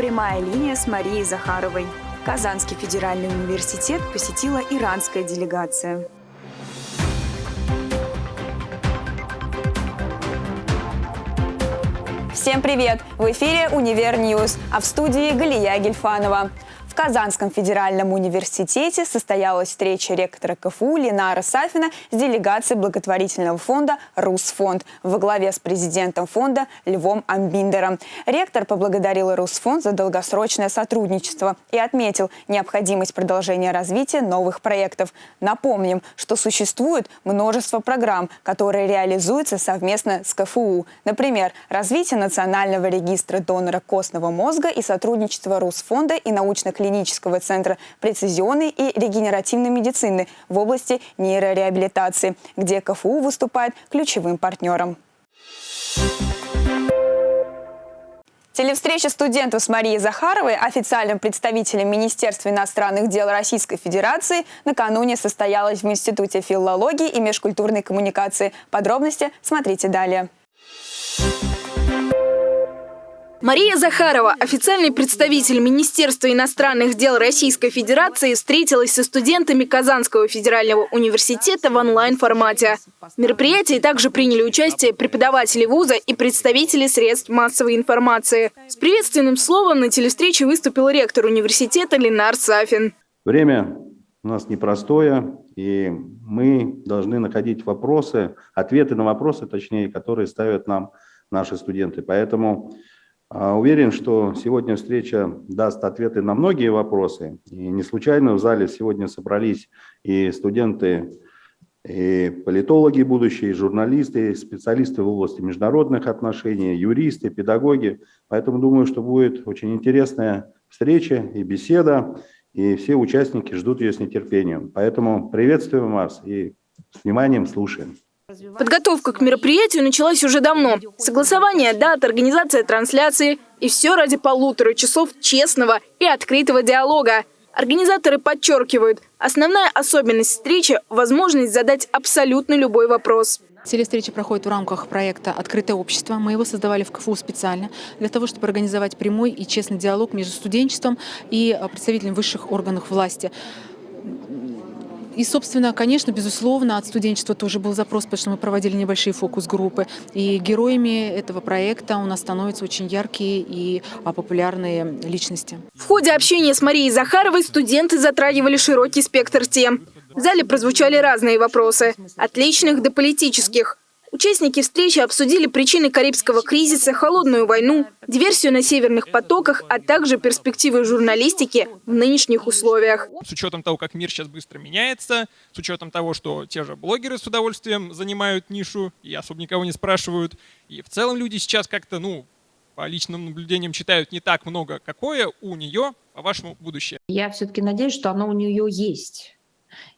Прямая линия с Марией Захаровой. Казанский федеральный университет посетила иранская делегация. Всем привет! В эфире «Универ News», а в студии Галия Гельфанова. Казанском федеральном университете состоялась встреча ректора КФУ Ленара Сафина с делегацией благотворительного фонда «Русфонд» во главе с президентом фонда Львом Амбиндером. Ректор поблагодарил Русфонд за долгосрочное сотрудничество и отметил необходимость продолжения развития новых проектов. Напомним, что существует множество программ, которые реализуются совместно с КФУ. Например, развитие национального регистра донора костного мозга и сотрудничество Русфонда и научных клинического центра прецизионной и регенеративной медицины в области нейрореабилитации, где КФУ выступает ключевым партнером. Телевстреча студентов с Марией Захаровой, официальным представителем Министерства иностранных дел Российской Федерации, накануне состоялась в Институте филологии и межкультурной коммуникации. Подробности смотрите далее. Мария Захарова, официальный представитель Министерства иностранных дел Российской Федерации, встретилась со студентами Казанского федерального университета в онлайн-формате. В мероприятии также приняли участие преподаватели вуза и представители средств массовой информации. С приветственным словом на телевстрече выступил ректор университета Ленар Сафин. Время у нас непростое, и мы должны находить вопросы, ответы на вопросы, точнее, которые ставят нам наши студенты. Поэтому уверен, что сегодня встреча даст ответы на многие вопросы. И не случайно в зале сегодня собрались и студенты, и политологи будущие, и журналисты, и специалисты в области международных отношений, юристы, педагоги. Поэтому думаю, что будет очень интересная встреча и беседа, и все участники ждут ее с нетерпением. Поэтому приветствуем вас и с вниманием слушаем. Подготовка к мероприятию началась уже давно. Согласование дат, организация трансляции и все ради полутора часов честного и открытого диалога. Организаторы подчеркивают, основная особенность встречи – возможность задать абсолютно любой вопрос. Телестреча проходит в рамках проекта «Открытое общество». Мы его создавали в КФУ специально для того, чтобы организовать прямой и честный диалог между студенчеством и представителями высших органов власти. И, собственно, конечно, безусловно, от студенчества тоже был запрос, потому что мы проводили небольшие фокус-группы. И героями этого проекта у нас становятся очень яркие и а, популярные личности. В ходе общения с Марией Захаровой студенты затрагивали широкий спектр тем. В зале прозвучали разные вопросы, от личных до политических. Участники встречи обсудили причины Карибского кризиса, холодную войну, диверсию на северных потоках, а также перспективы журналистики в нынешних условиях. С учетом того, как мир сейчас быстро меняется, с учетом того, что те же блогеры с удовольствием занимают нишу и особо никого не спрашивают, и в целом люди сейчас как-то, ну, по личным наблюдениям читают не так много, какое у нее, по вашему, будущее? Я все-таки надеюсь, что оно у нее есть.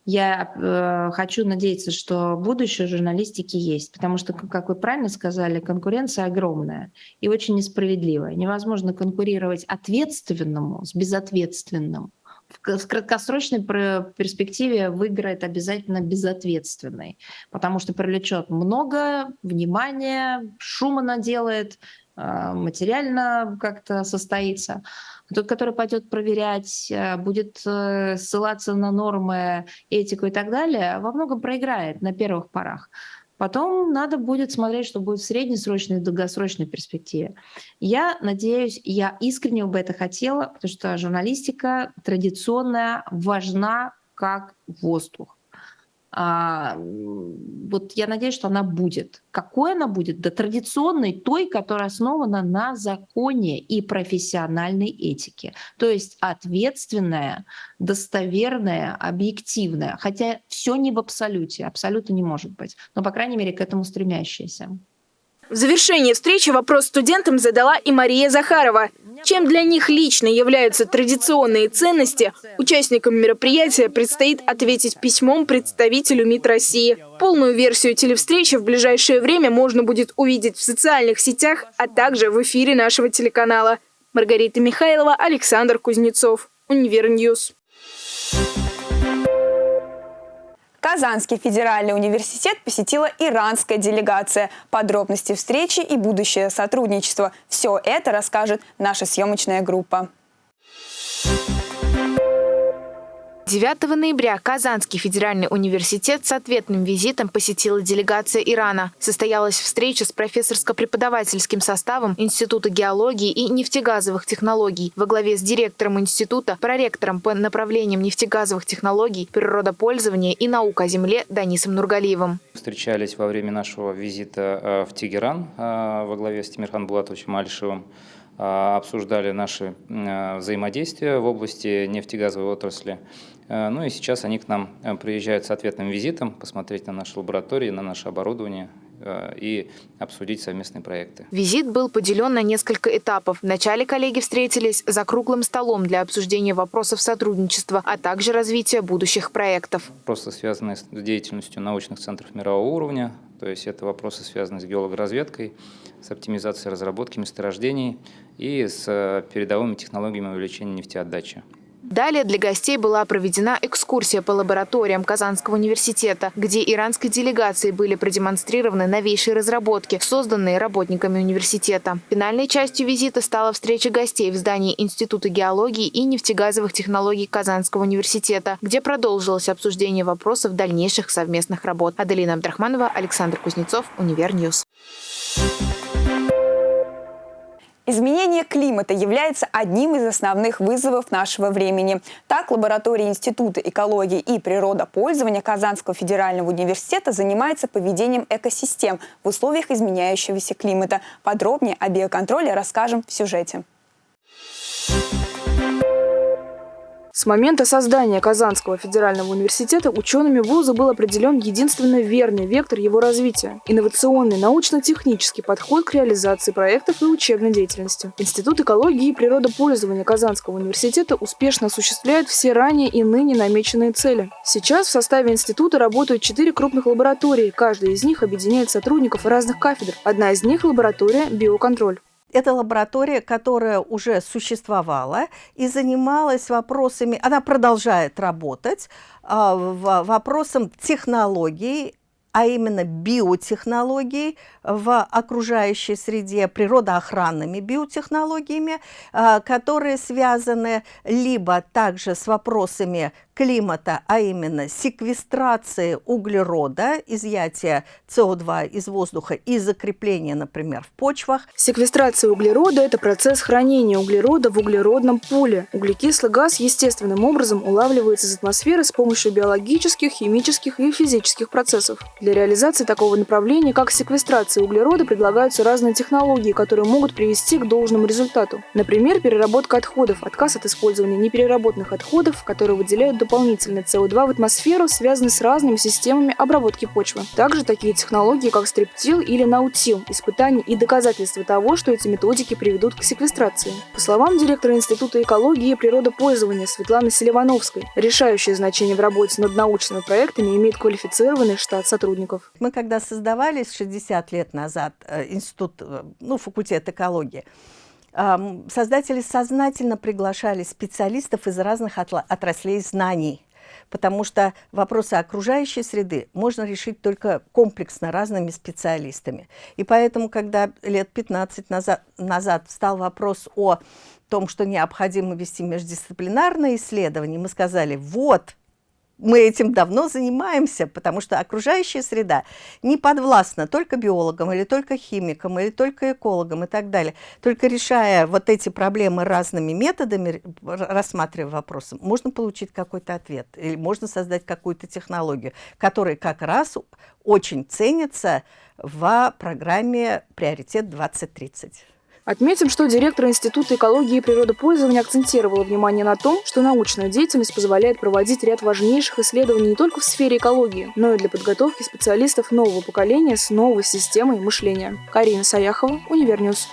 Я э, хочу надеяться, что будущее журналистики есть, потому что, как вы правильно сказали, конкуренция огромная и очень несправедливая. Невозможно конкурировать ответственному с безответственным. В, в краткосрочной перспективе выиграет обязательно безответственный, потому что привлечет много внимания, шума наделает, материально как-то состоится. Тот, который пойдет проверять, э, будет э, ссылаться на нормы, этику и так далее, во многом проиграет на первых порах. Потом надо будет смотреть, что будет в среднесрочной и долгосрочной перспективе. Я надеюсь, я искренне бы это хотела, потому что журналистика традиционная важна как воздух. А, вот я надеюсь, что она будет. Какой она будет? Да традиционной, той, которая основана на законе и профессиональной этике. То есть ответственная, достоверная, объективная. Хотя все не в абсолюте, абсолютно не может быть. Но, по крайней мере, к этому стремящаяся. В завершении встречи вопрос студентам задала и Мария Захарова. Чем для них лично являются традиционные ценности, участникам мероприятия предстоит ответить письмом представителю МИД России. Полную версию телевстречи в ближайшее время можно будет увидеть в социальных сетях, а также в эфире нашего телеканала. Маргарита Михайлова, Александр Кузнецов. Универ News. Казанский федеральный университет посетила иранская делегация. Подробности встречи и будущее сотрудничество. Все это расскажет наша съемочная группа. 9 ноября Казанский федеральный университет с ответным визитом посетила делегация Ирана. Состоялась встреча с профессорско-преподавательским составом Института геологии и нефтегазовых технологий во главе с директором института, проректором по направлениям нефтегазовых технологий, природопользования и наук о земле Данисом Нургалиевым. Встречались во время нашего визита э, в Тегеран э, во главе с Тимирхан Булатовичем Альшевым э, обсуждали наши взаимодействия в области нефтегазовой отрасли. Э, ну и сейчас они к нам э, приезжают с ответным визитом, посмотреть на наши лаборатории, на наше оборудование э, и обсудить совместные проекты. Визит был поделен на несколько этапов. Вначале коллеги встретились за круглым столом для обсуждения вопросов сотрудничества, а также развития будущих проектов. Вопросы, связанные с деятельностью научных центров мирового уровня, то есть это вопросы, связанные с геологоразведкой, с оптимизацией разработки месторождений и с передовыми технологиями увеличения нефтеотдачи. Далее для гостей была проведена экскурсия по лабораториям Казанского университета, где иранской делегации были продемонстрированы новейшие разработки, созданные работниками университета. Финальной частью визита стала встреча гостей в здании Института геологии и нефтегазовых технологий Казанского университета, где продолжилось обсуждение вопросов дальнейших совместных работ. Аделина Абдрахманова, Александр Кузнецов, Универ News. Изменение климата является одним из основных вызовов нашего времени. Так, лаборатория Института экологии и природопользования Казанского федерального университета занимается поведением экосистем в условиях изменяющегося климата. Подробнее о биоконтроле расскажем в сюжете. С момента создания Казанского федерального университета учеными вуза был определен единственно верный вектор его развития – инновационный научно-технический подход к реализации проектов и учебной деятельности. Институт экологии и природопользования Казанского университета успешно осуществляет все ранее и ныне намеченные цели. Сейчас в составе института работают четыре крупных лаборатории, каждая из них объединяет сотрудников разных кафедр. Одна из них – лаборатория «Биоконтроль». Это лаборатория, которая уже существовала и занималась вопросами, она продолжает работать, а, вопросом технологий, а именно биотехнологий в окружающей среде, природоохранными биотехнологиями, а, которые связаны либо также с вопросами климата, а именно секвестрации углерода, изъятия СО2 из воздуха и закрепления, например, в почвах. Секвестрация углерода – это процесс хранения углерода в углеродном пуле. Углекислый газ естественным образом улавливается из атмосферы с помощью биологических, химических и физических процессов. Для реализации такого направления, как секвестрация углерода, предлагаются разные технологии, которые могут привести к должному результату. Например, переработка отходов, отказ от использования непереработанных отходов, которые выделяют дополнительный СО2 в атмосферу, связаны с разными системами обработки почвы. Также такие технологии, как стриптил или наутил, испытания и доказательства того, что эти методики приведут к секвестрации. По словам директора Института экологии и природопользования Светланы Селивановской, решающее значение в работе над научными проектами имеет квалифицированный штат сотрудников. Мы когда создавались 60 лет назад, э, институт, э, ну, факультет экологии, создатели сознательно приглашали специалистов из разных отраслей знаний, потому что вопросы окружающей среды можно решить только комплексно разными специалистами. И поэтому, когда лет 15 назад, назад встал вопрос о том, что необходимо вести междисциплинарные исследования, мы сказали, вот, мы этим давно занимаемся, потому что окружающая среда не подвластна только биологам или только химикам или только экологам и так далее. Только решая вот эти проблемы разными методами, рассматривая вопросы, можно получить какой-то ответ или можно создать какую-то технологию, которая как раз очень ценится в программе «Приоритет 2030». Отметим, что директор Института экологии и природопользования акцентировала внимание на том, что научная деятельность позволяет проводить ряд важнейших исследований не только в сфере экологии, но и для подготовки специалистов нового поколения с новой системой мышления. Карина Саяхова, Универ News.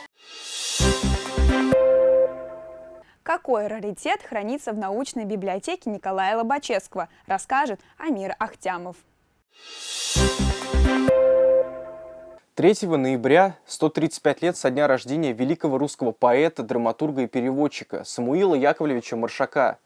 Какой раритет хранится в научной библиотеке Николая Лобачевского, расскажет Амир Ахтямов. 3 ноября 135 лет со дня рождения великого русского поэта, драматурга и переводчика Самуила Яковлевича Маршака.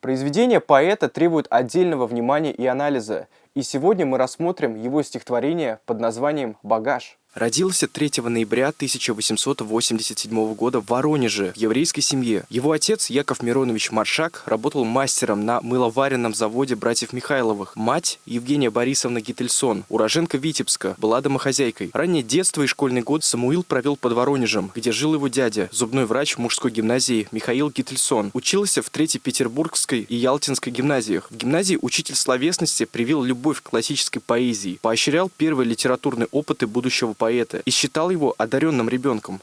Произведение поэта требует отдельного внимания и анализа, и сегодня мы рассмотрим его стихотворение под названием «Багаж». Родился 3 ноября 1887 года в Воронеже, в еврейской семье. Его отец, Яков Миронович Маршак, работал мастером на мыловаренном заводе братьев Михайловых. Мать, Евгения Борисовна Гительсон, уроженка Витебска, была домохозяйкой. Раннее детство и школьный год Самуил провел под Воронежем, где жил его дядя, зубной врач мужской гимназии Михаил Гительсон. Учился в Третьей Петербургской и Ялтинской гимназиях. В гимназии учитель словесности привил любовь к классической поэзии, поощрял первые литературные опыты будущего поэта и считал его одаренным ребенком.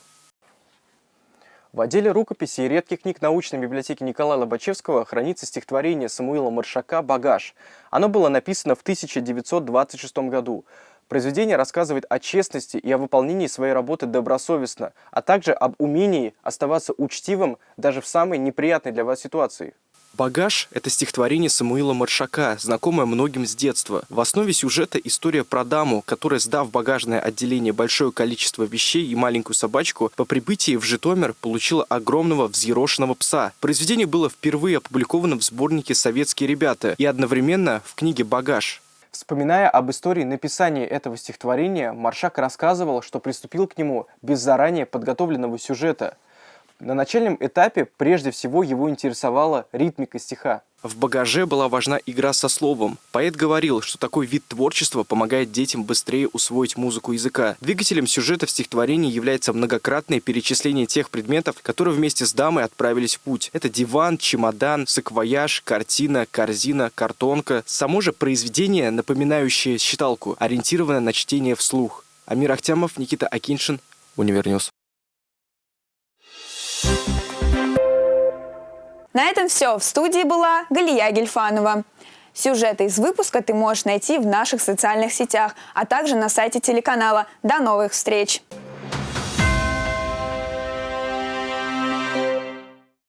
В отделе рукописей и редких книг научной библиотеки Николая Лобачевского хранится стихотворение Самуила Маршака «Багаж». Оно было написано в 1926 году. Произведение рассказывает о честности и о выполнении своей работы добросовестно, а также об умении оставаться учтивым даже в самой неприятной для вас ситуации. «Багаж» — это стихотворение Самуила Маршака, знакомое многим с детства. В основе сюжета история про даму, которая, сдав багажное отделение большое количество вещей и маленькую собачку, по прибытии в Житомир получила огромного взъерошенного пса. Произведение было впервые опубликовано в сборнике «Советские ребята» и одновременно в книге «Багаж». Вспоминая об истории написания этого стихотворения, Маршак рассказывал, что приступил к нему без заранее подготовленного сюжета – на начальном этапе прежде всего его интересовала ритмика стиха. В багаже была важна игра со словом. Поэт говорил, что такой вид творчества помогает детям быстрее усвоить музыку языка. Двигателем сюжета в стихотворении является многократное перечисление тех предметов, которые вместе с дамой отправились в путь. Это диван, чемодан, саквояж, картина, корзина, картонка. Само же произведение, напоминающее считалку, ориентированное на чтение вслух. Амир Ахтямов, Никита Акиншин, Универ News. На этом все. В студии была Галия Гельфанова. Сюжеты из выпуска ты можешь найти в наших социальных сетях, а также на сайте телеканала. До новых встреч!